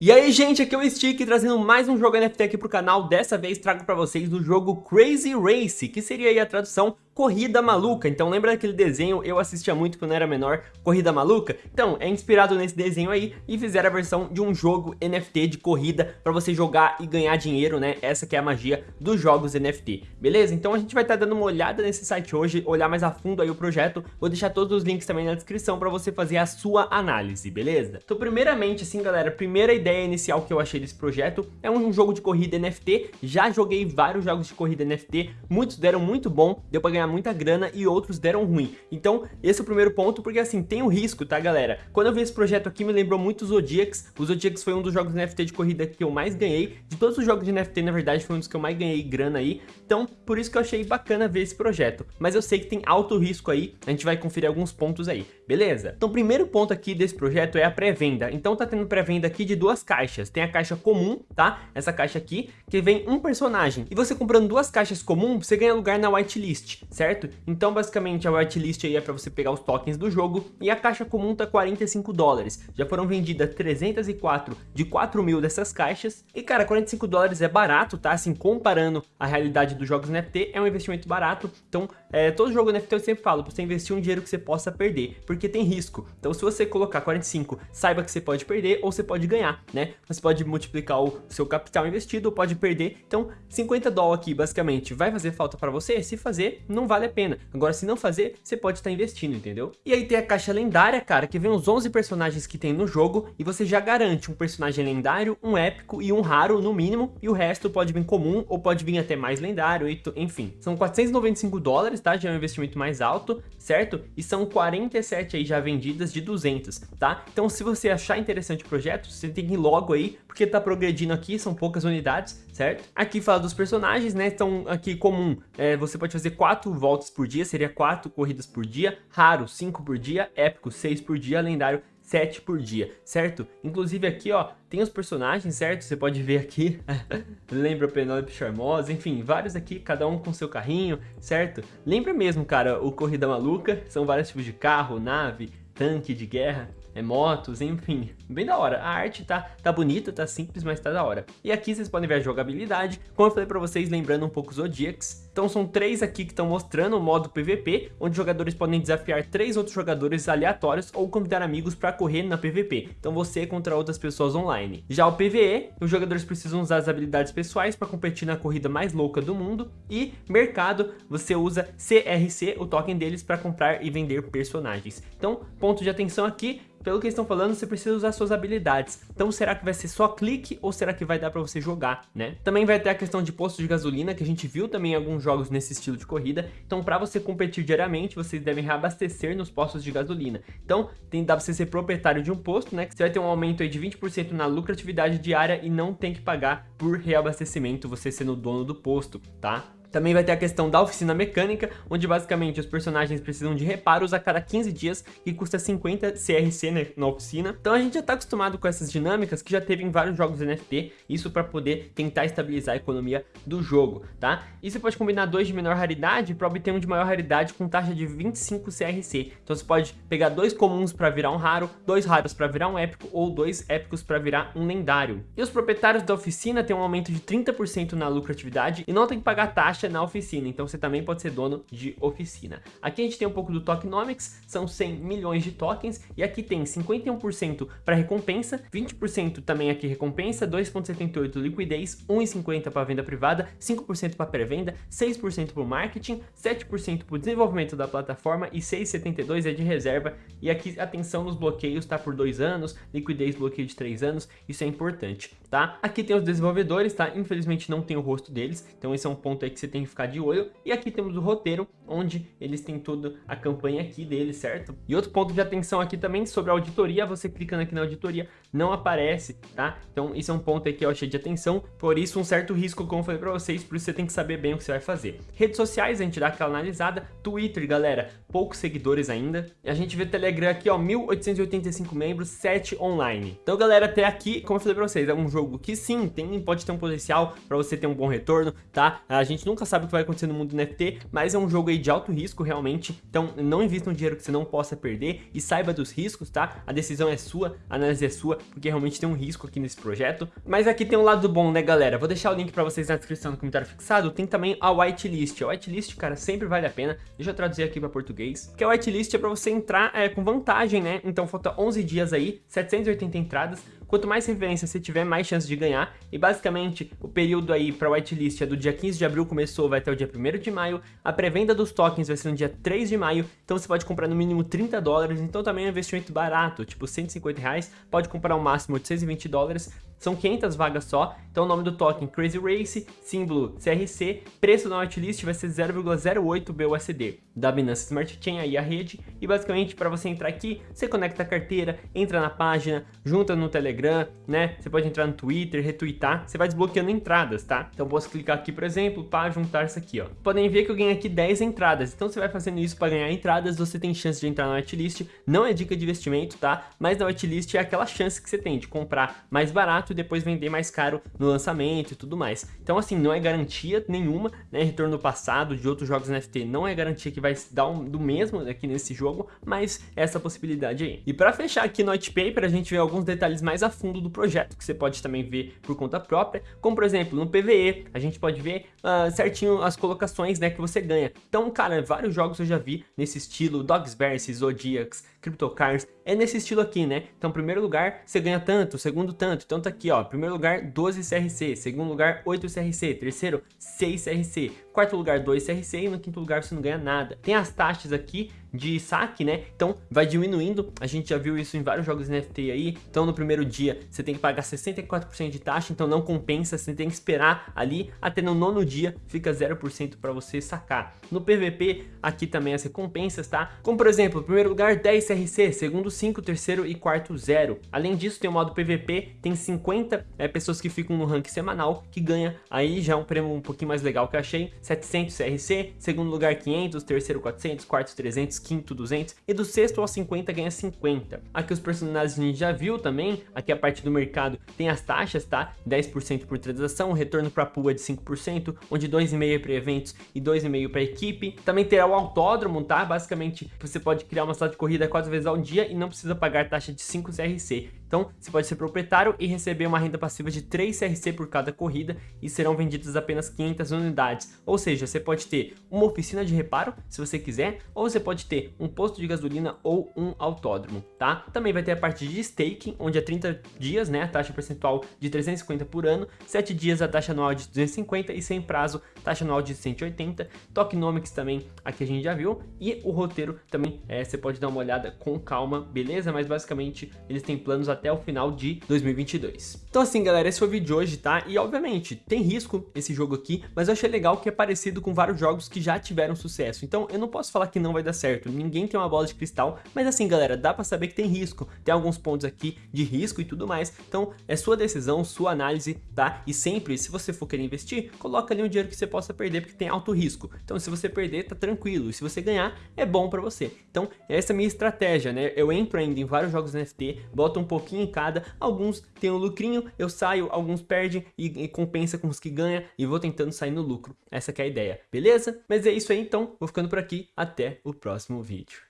E aí gente, aqui é o Stick trazendo mais um jogo NFT aqui pro canal, dessa vez trago pra vocês o jogo Crazy Race, que seria a tradução Corrida Maluca, então lembra daquele desenho, eu assistia muito quando era menor, Corrida Maluca? Então, é inspirado nesse desenho aí e fizeram a versão de um jogo NFT de corrida pra você jogar e ganhar dinheiro, né? Essa que é a magia dos jogos NFT, beleza? Então a gente vai estar tá dando uma olhada nesse site hoje, olhar mais a fundo aí o projeto, vou deixar todos os links também na descrição pra você fazer a sua análise, beleza? Então primeiramente assim galera, primeira ideia inicial que eu achei desse projeto é um jogo de corrida NFT, já joguei vários jogos de corrida NFT, muitos deram muito bom, deu pra ganhar muita grana e outros deram ruim. Então, esse é o primeiro ponto, porque assim, tem o um risco, tá, galera? Quando eu vi esse projeto aqui, me lembrou muito o Zodiacs. O Zodiacs foi um dos jogos NFT de corrida que eu mais ganhei. De todos os jogos de NFT, na verdade, foi um dos que eu mais ganhei grana aí. Então, por isso que eu achei bacana ver esse projeto. Mas eu sei que tem alto risco aí, a gente vai conferir alguns pontos aí, beleza? Então, o primeiro ponto aqui desse projeto é a pré-venda. Então, tá tendo pré-venda aqui de duas caixas. Tem a caixa comum, tá? Essa caixa aqui, que vem um personagem. E você comprando duas caixas comum, você ganha lugar na whitelist, certo? Então, basicamente, a whitelist aí é para você pegar os tokens do jogo e a caixa comum tá 45 dólares. Já foram vendidas 304 de 4 mil dessas caixas. E, cara, 45 dólares é barato, tá? Assim, comparando a realidade dos jogos NFT, é um investimento barato. Então, é, todo jogo NFT eu sempre falo, você investir um dinheiro que você possa perder, porque tem risco. Então, se você colocar 45, saiba que você pode perder ou você pode ganhar, né? Você pode multiplicar o seu capital investido ou pode perder. Então, 50 dólares aqui, basicamente, vai fazer falta para você? Se fazer, não vale a pena. Agora, se não fazer, você pode estar investindo, entendeu? E aí tem a caixa lendária, cara, que vem os 11 personagens que tem no jogo e você já garante um personagem lendário, um épico e um raro no mínimo, e o resto pode vir comum ou pode vir até mais lendário, enfim. São 495 dólares, tá? Já é um investimento mais alto, certo? E são 47 aí já vendidas de 200, tá? Então se você achar interessante o projeto, você tem que ir logo aí, porque tá progredindo aqui, são poucas unidades, certo? Aqui fala dos personagens, né? Então aqui comum, é, você pode fazer 4 voltas por dia, seria 4 corridas por dia, raro 5 por dia, épico 6 por dia, lendário 7 por dia, certo? Inclusive aqui, ó, tem os personagens, certo? Você pode ver aqui, lembra Penélope Charmosa, enfim, vários aqui, cada um com seu carrinho, certo? Lembra mesmo, cara, o Corrida Maluca, são vários tipos de carro, nave, tanque de guerra, é, motos, enfim, bem da hora. A arte tá, tá bonita, tá simples, mas tá da hora. E aqui vocês podem ver a jogabilidade, como eu falei pra vocês, lembrando um pouco Zodiacs. Então são três aqui que estão mostrando o modo PVP, onde jogadores podem desafiar três outros jogadores aleatórios ou convidar amigos para correr na PVP. Então você contra outras pessoas online. Já o PVE, os jogadores precisam usar as habilidades pessoais para competir na corrida mais louca do mundo. E mercado, você usa CRC, o token deles, para comprar e vender personagens. Então, ponto de atenção aqui, pelo que eles estão falando, você precisa usar suas habilidades. Então será que vai ser só clique ou será que vai dar para você jogar, né? Também vai ter a questão de posto de gasolina, que a gente viu também em alguns jogos nesse estilo de corrida. Então para você competir diariamente, vocês devem reabastecer nos postos de gasolina. Então tem, dá pra você ser proprietário de um posto, né? Que você vai ter um aumento aí de 20% na lucratividade diária e não tem que pagar por reabastecimento, você sendo dono do posto, tá? Também vai ter a questão da oficina mecânica, onde basicamente os personagens precisam de reparos a cada 15 dias, que custa 50 CRC né, na oficina. Então a gente já está acostumado com essas dinâmicas que já teve em vários jogos NFT, isso para poder tentar estabilizar a economia do jogo, tá? E você pode combinar dois de menor raridade para obter um de maior raridade com taxa de 25 CRC. Então você pode pegar dois comuns para virar um raro, dois raros para virar um épico ou dois épicos para virar um lendário. E os proprietários da oficina têm um aumento de 30% na lucratividade e não tem que pagar taxa na oficina, então você também pode ser dono de oficina. Aqui a gente tem um pouco do tokenomics, são 100 milhões de tokens, e aqui tem 51% para recompensa, 20% também aqui recompensa, 2,78% liquidez, 1,50% para venda privada, 5% para pré-venda, 6% para o marketing, 7% para o desenvolvimento da plataforma e 6,72% é de reserva. E aqui atenção nos bloqueios, tá por 2 anos, liquidez bloqueio de 3 anos, isso é importante, tá? Aqui tem os desenvolvedores, tá? Infelizmente não tem o rosto deles, então esse é um ponto aí que você tem que ficar de olho. E aqui temos o roteiro, onde eles têm toda a campanha aqui deles, certo? E outro ponto de atenção aqui também sobre a auditoria, você clicando aqui na auditoria, não aparece, tá? Então isso é um ponto aí que eu achei de atenção, por isso um certo risco, como eu falei pra vocês, por isso você tem que saber bem o que você vai fazer. Redes sociais, a gente dá aquela analisada, Twitter, galera, poucos seguidores ainda. E a gente vê Telegram aqui, ó, 1885 membros, 7 online. Então, galera, até aqui, como eu falei pra vocês, é um jogo que sim, tem, pode ter um potencial pra você ter um bom retorno, tá? A gente nunca sabe o que vai acontecer no mundo NFT, mas é um jogo aí de alto risco realmente, então não invista um dinheiro que você não possa perder e saiba dos riscos, tá? A decisão é sua, a análise é sua, porque realmente tem um risco aqui nesse projeto. Mas aqui tem um lado bom, né, galera? Vou deixar o link pra vocês na descrição do comentário fixado. Tem também a whitelist. A whitelist, cara, sempre vale a pena. Deixa eu traduzir aqui pra português. Que a whitelist é pra você entrar é, com vantagem, né? Então falta 11 dias aí, 780 entradas. Quanto mais referência você tiver, mais chance de ganhar. E basicamente, o período aí para whitelist é do dia 15 de abril começou, vai até o dia 1 de maio. A pré-venda dos tokens vai ser no dia 3 de maio. Então você pode comprar no mínimo 30 dólares. Então também é um investimento barato, tipo 150 reais. Pode comprar o um máximo 820 dólares. São 500 vagas só, então o nome do token Crazy Race, símbolo CRC, preço na whitelist vai ser 0,08 BUSD. Da Binance Smart Chain aí a rede, e basicamente para você entrar aqui, você conecta a carteira, entra na página, junta no Telegram, né? Você pode entrar no Twitter, retweetar, você vai desbloqueando entradas, tá? Então posso clicar aqui, por exemplo, para juntar isso aqui, ó. Podem ver que eu ganhei aqui 10 entradas, então você vai fazendo isso para ganhar entradas, você tem chance de entrar na whitelist, não é dica de investimento, tá? Mas na whitelist é aquela chance que você tem de comprar mais barato barato e depois vender mais caro no lançamento e tudo mais. Então assim, não é garantia nenhuma, né? Retorno passado de outros jogos NFT não é garantia que vai dar um, do mesmo aqui nesse jogo, mas essa possibilidade aí. E para fechar aqui no white paper, a gente vê alguns detalhes mais a fundo do projeto, que você pode também ver por conta própria, como por exemplo, no PVE, a gente pode ver uh, certinho as colocações, né, que você ganha. Então, cara, vários jogos eu já vi nesse estilo, Dogs vs Zodiacs, CryptoCars, é nesse estilo aqui, né? Então, primeiro lugar, você ganha tanto, segundo tanto, então tá aqui, ó, primeiro lugar, 12 CRC, segundo lugar, 8 CRC, terceiro, 6 CRC, quarto lugar, 2 CRC e no quinto lugar você não ganha nada. Tem as taxas aqui de saque, né? Então vai diminuindo, a gente já viu isso em vários jogos NFT aí, então no primeiro dia você tem que pagar 64% de taxa, então não compensa, você tem que esperar ali, até no nono dia fica 0% para você sacar. No PVP, aqui também as recompensas, tá? Como por exemplo, primeiro lugar 10 CRC, segundo 5, terceiro e quarto 0. Além disso, tem o modo PVP, tem 50 é, pessoas que ficam no rank semanal, que ganha. Aí já um prêmio um pouquinho mais legal que eu achei, 700 CRC, segundo lugar 500, terceiro 400, quarto 300, quinto 200 e do sexto ao 50 ganha 50. Aqui os personagens a gente já viu também, aqui a parte do mercado tem as taxas, tá? 10% por transação, retorno para pool é de 5%, onde 2,5% é para eventos e 2,5% para equipe. Também terá o autódromo, tá? Basicamente você pode criar uma sala de corrida quatro vezes ao dia e não precisa pagar taxa de 5 CRC. Então, você pode ser proprietário e receber uma renda passiva de 3 CRC por cada corrida e serão vendidas apenas 500 unidades. Ou seja, você pode ter uma oficina de reparo, se você quiser, ou você pode ter um posto de gasolina ou um autódromo, tá? Também vai ter a parte de staking, onde é 30 dias, né, a taxa percentual de 350 por ano, 7 dias a taxa anual de 250 e sem prazo, taxa anual de 180. Tokenomics também, aqui a gente já viu, e o roteiro também, é, você pode dar uma olhada com calma, beleza? Mas basicamente eles têm planos o final de 2022. Então assim, galera, esse foi o vídeo de hoje, tá? E obviamente, tem risco esse jogo aqui, mas eu achei legal que é parecido com vários jogos que já tiveram sucesso. Então eu não posso falar que não vai dar certo, ninguém tem uma bola de cristal, mas assim, galera, dá pra saber que tem risco. Tem alguns pontos aqui de risco e tudo mais. Então é sua decisão, sua análise, tá? E sempre, se você for querer investir, coloca ali um dinheiro que você possa perder, porque tem alto risco. Então se você perder, tá tranquilo. E se você ganhar, é bom pra você. Então essa é a minha estratégia, né? Eu entro ainda em vários jogos NFT, boto um pouquinho em cada, alguns tem um lucrinho, eu saio, alguns perdem e, e compensa com os que ganha e vou tentando sair no lucro. Essa é a ideia, beleza? Mas é isso aí então, vou ficando por aqui, até o próximo vídeo.